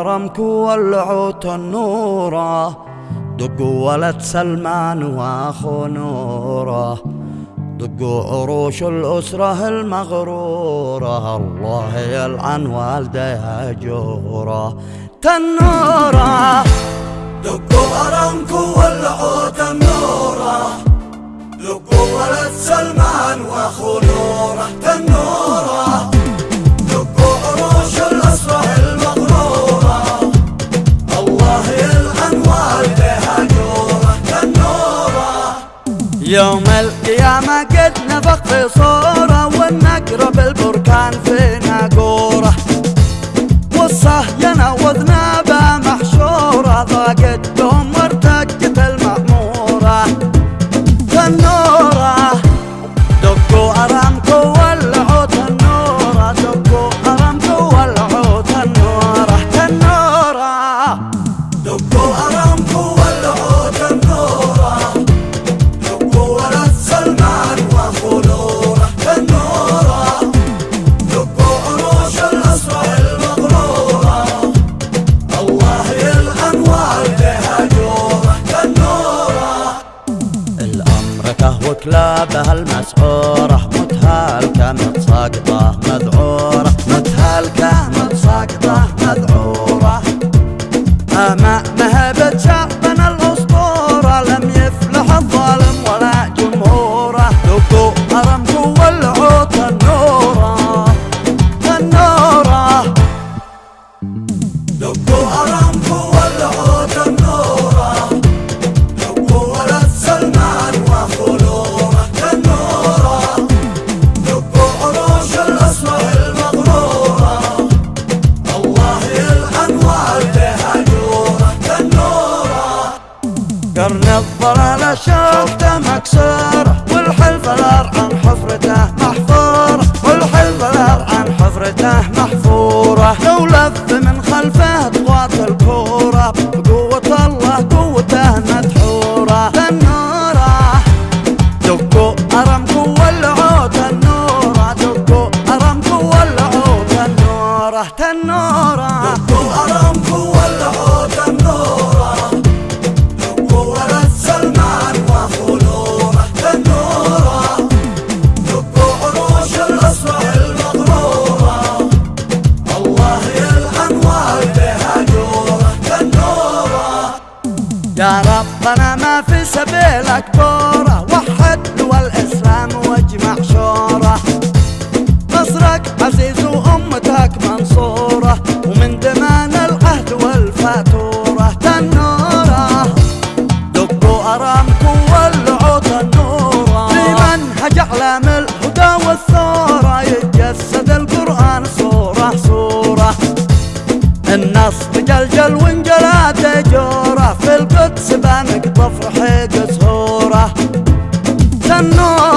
أرمكو ولعوا تنورة دقوا ولد سلمان وأخو نورة. دقوا عروش الأسرة المغرورة. الله يلعن والديها جورة. تنورة. دقوا أرمكو ولعوا يوم القيامة قد نفخ في صورة كلابها المسعورة متهالكة متساقطة مذعورة لف من خلفه ضغط الكورة. بقوة الله قوته مدحورة. تنورة دقوا أرمكوا ولعوا تنورة دقوا أرمكوا ولعوا تنورة تنورة دقوا أرامكو يا ربنا ما في سبيلك بورة وحد دول واجمع شورة. نصرك عزيز وأمتك منصورة. الناس تجلجل وانجلات جورة في القدس بنقطف رحيق سهوره سنوره